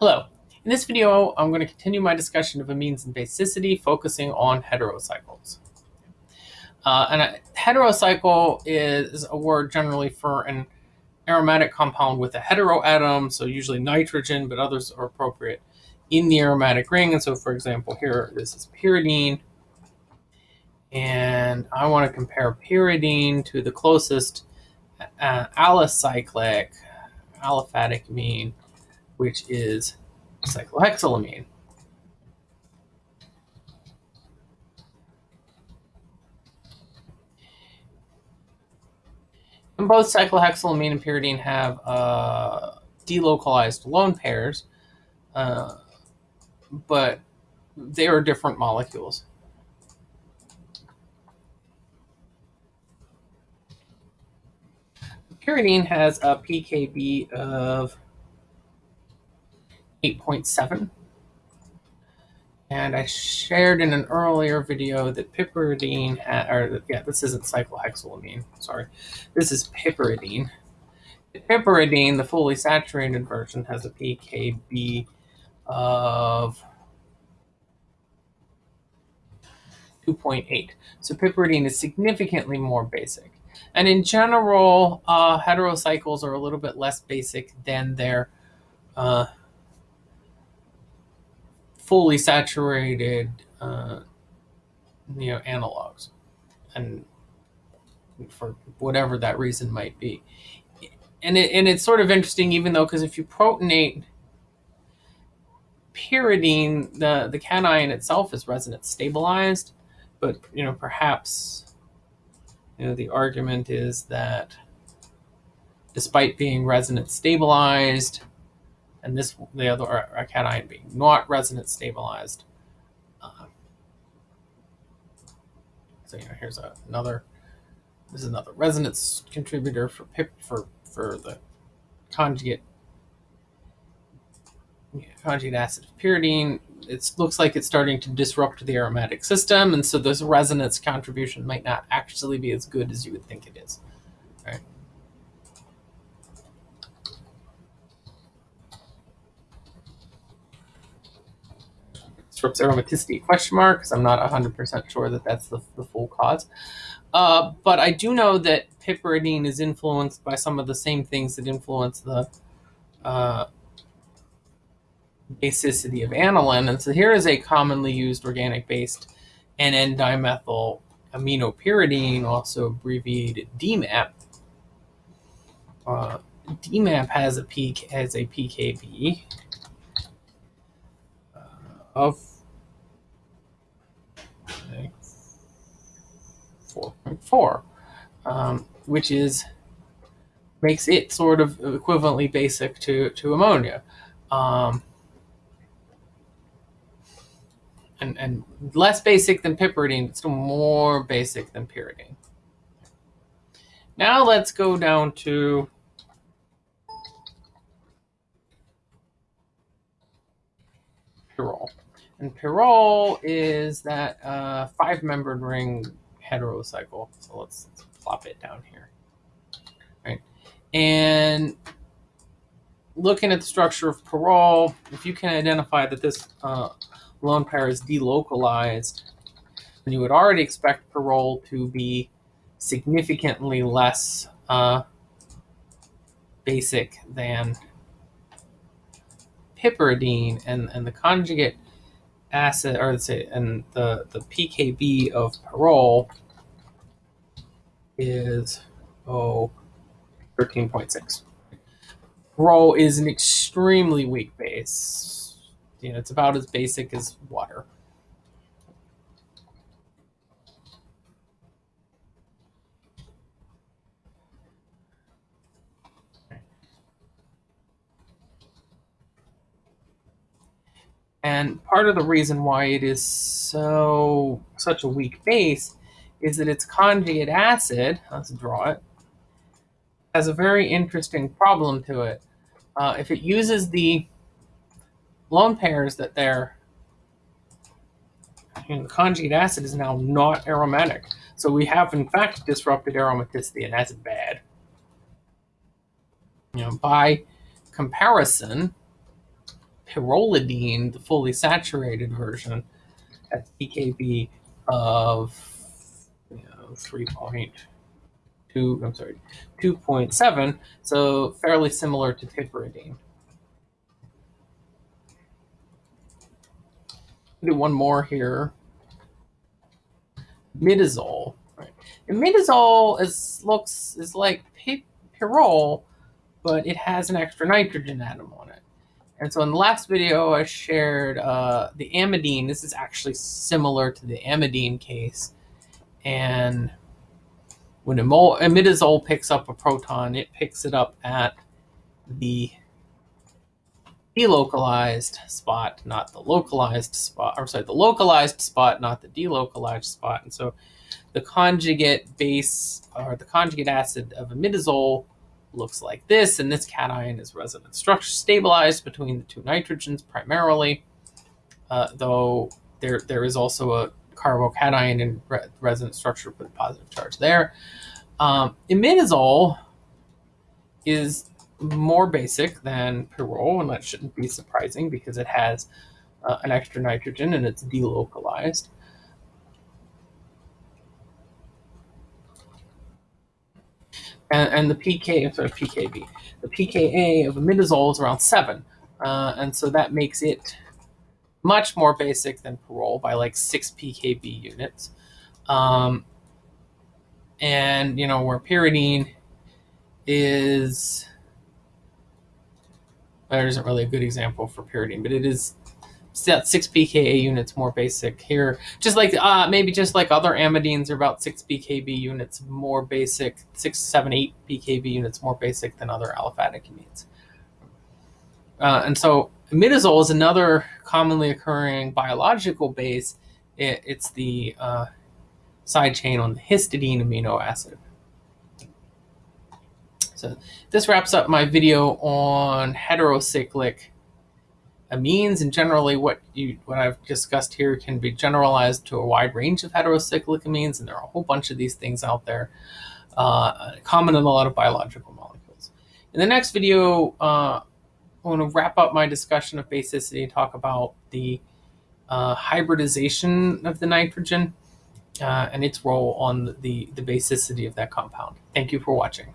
Hello. In this video, I'm going to continue my discussion of amines and basicity, focusing on heterocycles. Uh, and a heterocycle is a word generally for an aromatic compound with a heteroatom, so usually nitrogen, but others are appropriate in the aromatic ring. And so, for example, here this is pyridine. And I want to compare pyridine to the closest uh, alicyclic aliphatic amine, which is cyclohexylamine. And both cyclohexylamine and pyridine have uh, delocalized lone pairs, uh, but they are different molecules. Pyridine has a pKb of 8.7. And I shared in an earlier video that piperidine, had, or yeah, this isn't cyclohexylamine, sorry. This is piperidine. The piperidine, the fully saturated version, has a pKb of 2.8. So piperidine is significantly more basic. And in general, uh, heterocycles are a little bit less basic than their uh, fully saturated, uh, you know, analogs, and for whatever that reason might be. And it, and it's sort of interesting, even though, because if you protonate pyridine, the the cation itself is resonance stabilized, but you know, perhaps, you know, the argument is that despite being resonance stabilized, and this the other a cation being not resonance stabilized. Uh, so you know, here's a, another. This is another resonance contributor for pip for for the conjugate conjugate acid of pyridine. It looks like it's starting to disrupt the aromatic system, and so this resonance contribution might not actually be as good as you would think it is. Right. Disrupts aromaticity question mark because I'm not 100% sure that that's the, the full cause. Uh, but I do know that piperidine is influenced by some of the same things that influence the uh, basicity of aniline. And so here is a commonly used organic based N-dimethyl aminopyridine, also abbreviated DMAP. Uh, DMAP has a peak has a PKB of 4.4, um, which is makes it sort of equivalently basic to, to ammonia. Um, and, and less basic than piperidine, but still more basic than pyridine. Now let's go down to pyrrole. And pyrrole is that uh, five-membered ring heterocycle. So let's, let's plop it down here. Right. And looking at the structure of pyrrole, if you can identify that this uh, lone pair is delocalized, then you would already expect pyrrole to be significantly less uh, basic than piperidine, and, and the conjugate acid, or let's say, and the, the PKB of pyrrole is, oh, 13.6. Pyrrole is an extremely weak base. You know, it's about as basic as water. And part of the reason why it is so such a weak base is that its conjugate acid, let's draw it, has a very interesting problem to it. Uh, if it uses the lone pairs that they're, the conjugate acid is now not aromatic. So we have in fact disrupted aromaticity and that's bad. You know, by comparison, pyrrolidine, the fully saturated version, has pKb of you know, 3.2, I'm sorry, 2.7, so fairly similar to piperidine. Do one more here. Imidazole. Right. Imidazole is looks is like pyrrole, but it has an extra nitrogen atom on it. And so in the last video, I shared uh, the amidine. This is actually similar to the amidine case. And when imidazole picks up a proton, it picks it up at the delocalized spot, not the localized spot, or sorry, the localized spot, not the delocalized spot. And so the conjugate base or the conjugate acid of imidazole looks like this, and this cation is resonance structure stabilized between the two nitrogens primarily, uh, though there there is also a carbocation in re resonance structure with positive charge there. Um, imidazole is more basic than pyrrole, and that shouldn't be surprising because it has uh, an extra nitrogen and it's delocalized. And, and the PK, sorry, PKB, the pKa of imidazole is around seven, uh, and so that makes it much more basic than pyrrole by like six pKb units. Um, and you know where pyridine is, there isn't really a good example for pyridine, but it is six pKa units more basic here. Just like uh, maybe just like other amidines are about six pKb units more basic, six, seven, eight pKb units more basic than other aliphatic amines. Uh, and so imidazole is another commonly occurring biological base. It, it's the uh, side chain on the histidine amino acid. So this wraps up my video on heterocyclic amines and generally what you what I've discussed here can be generalized to a wide range of heterocyclic amines and there are a whole bunch of these things out there uh, common in a lot of biological molecules. In the next video uh, I want to wrap up my discussion of basicity and talk about the uh, hybridization of the nitrogen uh, and its role on the, the basicity of that compound. Thank you for watching.